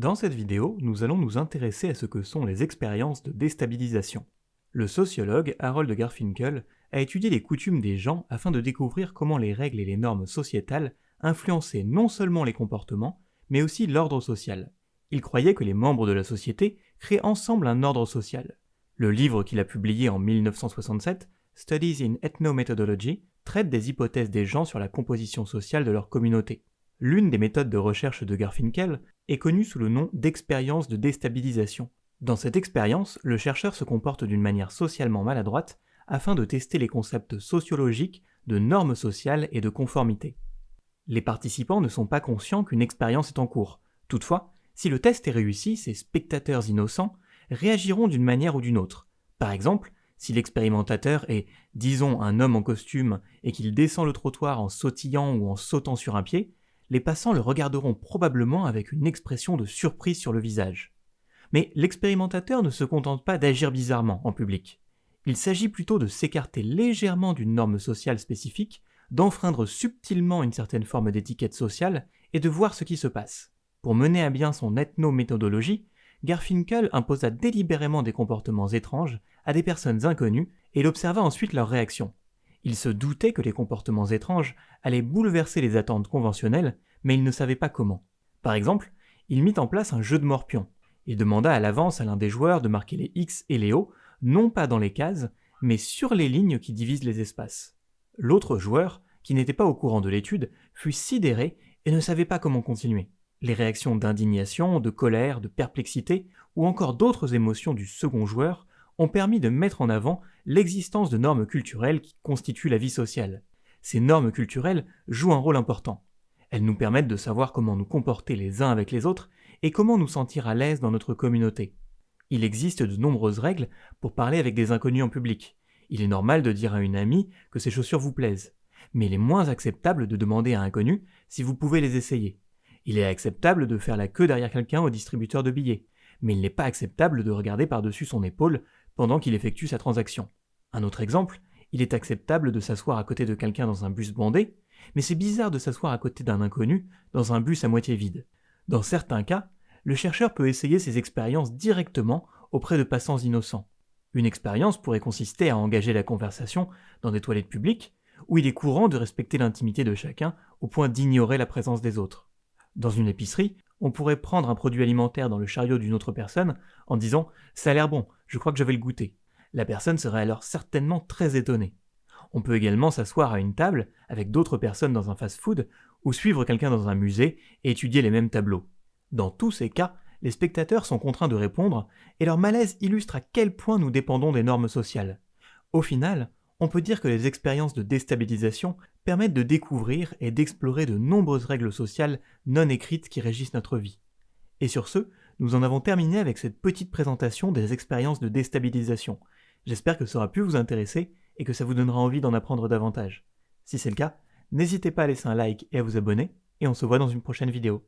Dans cette vidéo, nous allons nous intéresser à ce que sont les expériences de déstabilisation. Le sociologue Harold Garfinkel a étudié les coutumes des gens afin de découvrir comment les règles et les normes sociétales influençaient non seulement les comportements, mais aussi l'ordre social. Il croyait que les membres de la société créent ensemble un ordre social. Le livre qu'il a publié en 1967, Studies in Ethnomethodology, traite des hypothèses des gens sur la composition sociale de leur communauté. L'une des méthodes de recherche de Garfinkel est connue sous le nom d'expérience de déstabilisation. Dans cette expérience, le chercheur se comporte d'une manière socialement maladroite afin de tester les concepts sociologiques de normes sociales et de conformité. Les participants ne sont pas conscients qu'une expérience est en cours. Toutefois, si le test est réussi, ces spectateurs innocents réagiront d'une manière ou d'une autre. Par exemple, si l'expérimentateur est, disons, un homme en costume et qu'il descend le trottoir en sautillant ou en sautant sur un pied, les passants le regarderont probablement avec une expression de surprise sur le visage. Mais l'expérimentateur ne se contente pas d'agir bizarrement en public. Il s'agit plutôt de s'écarter légèrement d'une norme sociale spécifique, d'enfreindre subtilement une certaine forme d'étiquette sociale et de voir ce qui se passe. Pour mener à bien son ethnométhodologie, Garfinkel imposa délibérément des comportements étranges à des personnes inconnues et il observa ensuite leurs réactions. Il se doutait que les comportements étranges allaient bouleverser les attentes conventionnelles, mais il ne savait pas comment. Par exemple, il mit en place un jeu de morpion. Il demanda à l'avance à l'un des joueurs de marquer les X et les O, non pas dans les cases, mais sur les lignes qui divisent les espaces. L'autre joueur, qui n'était pas au courant de l'étude, fut sidéré et ne savait pas comment continuer. Les réactions d'indignation, de colère, de perplexité, ou encore d'autres émotions du second joueur ont permis de mettre en avant l'existence de normes culturelles qui constituent la vie sociale. Ces normes culturelles jouent un rôle important. Elles nous permettent de savoir comment nous comporter les uns avec les autres et comment nous sentir à l'aise dans notre communauté. Il existe de nombreuses règles pour parler avec des inconnus en public. Il est normal de dire à une amie que ses chaussures vous plaisent, mais il est moins acceptable de demander à un inconnu si vous pouvez les essayer. Il est acceptable de faire la queue derrière quelqu'un au distributeur de billets, mais il n'est pas acceptable de regarder par-dessus son épaule pendant qu'il effectue sa transaction. Un autre exemple, il est acceptable de s'asseoir à côté de quelqu'un dans un bus bandé, mais c'est bizarre de s'asseoir à côté d'un inconnu dans un bus à moitié vide. Dans certains cas, le chercheur peut essayer ses expériences directement auprès de passants innocents. Une expérience pourrait consister à engager la conversation dans des toilettes publiques, où il est courant de respecter l'intimité de chacun au point d'ignorer la présence des autres. Dans une épicerie, on pourrait prendre un produit alimentaire dans le chariot d'une autre personne en disant ⁇ ça a l'air bon, je crois que je vais le goûter ⁇ La personne serait alors certainement très étonnée. On peut également s'asseoir à une table avec d'autres personnes dans un fast-food ou suivre quelqu'un dans un musée et étudier les mêmes tableaux. Dans tous ces cas, les spectateurs sont contraints de répondre et leur malaise illustre à quel point nous dépendons des normes sociales. Au final, on peut dire que les expériences de déstabilisation permettent de découvrir et d'explorer de nombreuses règles sociales non écrites qui régissent notre vie. Et sur ce, nous en avons terminé avec cette petite présentation des expériences de déstabilisation. J'espère que ça aura pu vous intéresser et que ça vous donnera envie d'en apprendre davantage. Si c'est le cas, n'hésitez pas à laisser un like et à vous abonner, et on se voit dans une prochaine vidéo.